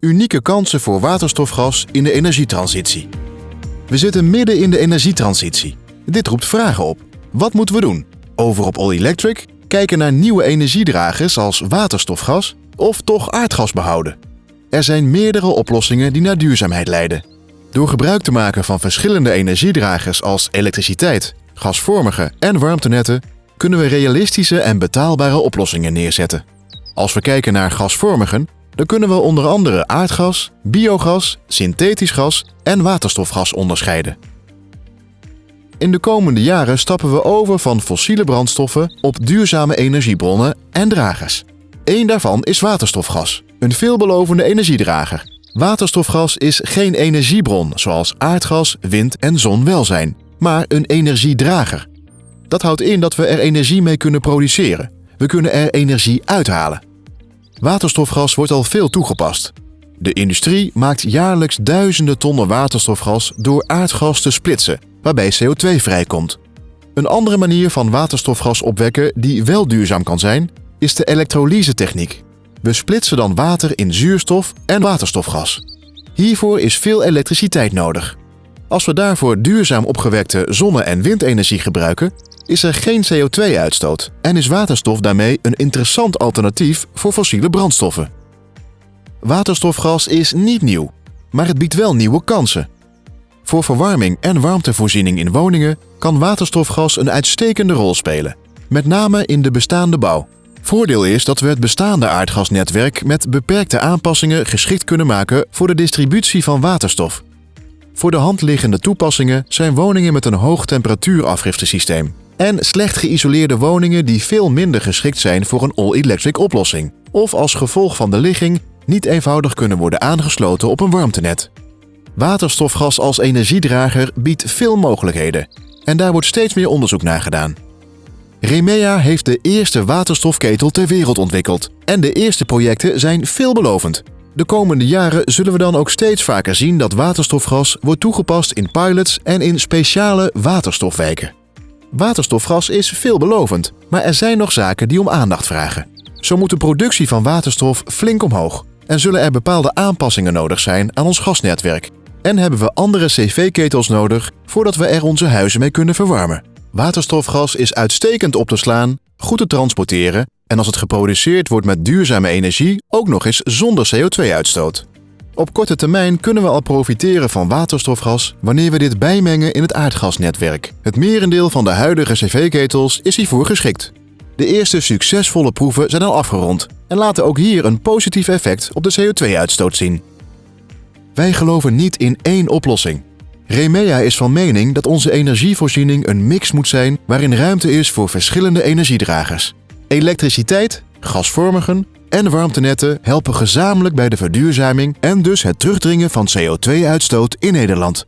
Unieke kansen voor waterstofgas in de energietransitie. We zitten midden in de energietransitie. Dit roept vragen op. Wat moeten we doen? Over op All Electric? Kijken naar nieuwe energiedragers als waterstofgas? Of toch aardgas behouden? Er zijn meerdere oplossingen die naar duurzaamheid leiden. Door gebruik te maken van verschillende energiedragers als elektriciteit, gasvormige en warmtenetten kunnen we realistische en betaalbare oplossingen neerzetten. Als we kijken naar gasvormigen, dan kunnen we onder andere aardgas, biogas, synthetisch gas en waterstofgas onderscheiden. In de komende jaren stappen we over van fossiele brandstoffen op duurzame energiebronnen en dragers. Eén daarvan is waterstofgas, een veelbelovende energiedrager. Waterstofgas is geen energiebron zoals aardgas, wind en zon wel zijn, maar een energiedrager. Dat houdt in dat we er energie mee kunnen produceren. We kunnen er energie uithalen. Waterstofgas wordt al veel toegepast. De industrie maakt jaarlijks duizenden tonnen waterstofgas door aardgas te splitsen, waarbij CO2 vrijkomt. Een andere manier van waterstofgas opwekken die wel duurzaam kan zijn, is de elektrolyse-techniek. We splitsen dan water in zuurstof en waterstofgas. Hiervoor is veel elektriciteit nodig. Als we daarvoor duurzaam opgewekte zonne- en windenergie gebruiken, is er geen CO2-uitstoot en is waterstof daarmee een interessant alternatief voor fossiele brandstoffen. Waterstofgas is niet nieuw, maar het biedt wel nieuwe kansen. Voor verwarming en warmtevoorziening in woningen kan waterstofgas een uitstekende rol spelen, met name in de bestaande bouw. Voordeel is dat we het bestaande aardgasnetwerk met beperkte aanpassingen geschikt kunnen maken voor de distributie van waterstof. Voor de hand liggende toepassingen zijn woningen met een hoog temperatuurafgiftesysteem en slecht geïsoleerde woningen die veel minder geschikt zijn voor een all-electric oplossing of als gevolg van de ligging niet eenvoudig kunnen worden aangesloten op een warmtenet. Waterstofgas als energiedrager biedt veel mogelijkheden en daar wordt steeds meer onderzoek naar gedaan. Remea heeft de eerste waterstofketel ter wereld ontwikkeld en de eerste projecten zijn veelbelovend. De komende jaren zullen we dan ook steeds vaker zien dat waterstofgas wordt toegepast in pilots en in speciale waterstofwijken. Waterstofgas is veelbelovend, maar er zijn nog zaken die om aandacht vragen. Zo moet de productie van waterstof flink omhoog en zullen er bepaalde aanpassingen nodig zijn aan ons gasnetwerk. En hebben we andere cv-ketels nodig voordat we er onze huizen mee kunnen verwarmen. Waterstofgas is uitstekend op te slaan, goed te transporteren en als het geproduceerd wordt met duurzame energie ook nog eens zonder CO2-uitstoot. Op korte termijn kunnen we al profiteren van waterstofgas wanneer we dit bijmengen in het aardgasnetwerk. Het merendeel van de huidige cv-ketels is hiervoor geschikt. De eerste succesvolle proeven zijn al afgerond en laten ook hier een positief effect op de CO2-uitstoot zien. Wij geloven niet in één oplossing. Remea is van mening dat onze energievoorziening een mix moet zijn waarin ruimte is voor verschillende energiedragers. Elektriciteit, gasvormigen en warmtenetten helpen gezamenlijk bij de verduurzaming en dus het terugdringen van CO2-uitstoot in Nederland.